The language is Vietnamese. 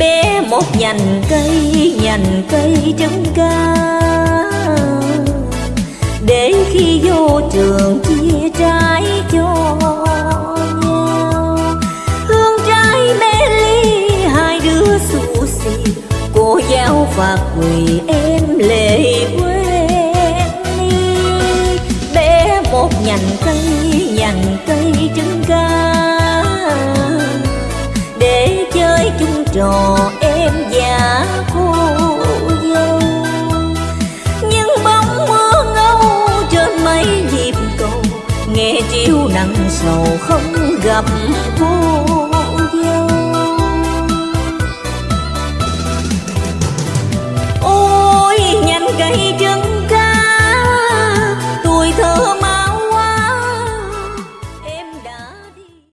bé một nhành cây nhành cây trứng ca để khi vô trường chia trái cho nhau. Hương trái bé ly, hai đứa xù xì. Cô giáo phạt quỳ em lệ quên đi bé một nhành cây nhành cây trứng ca chơi trò em và cô dâu. Nhưng bóng mưa ngâu trên mấy nhịp cầu, nghe chiều nặng sầu không gặp cô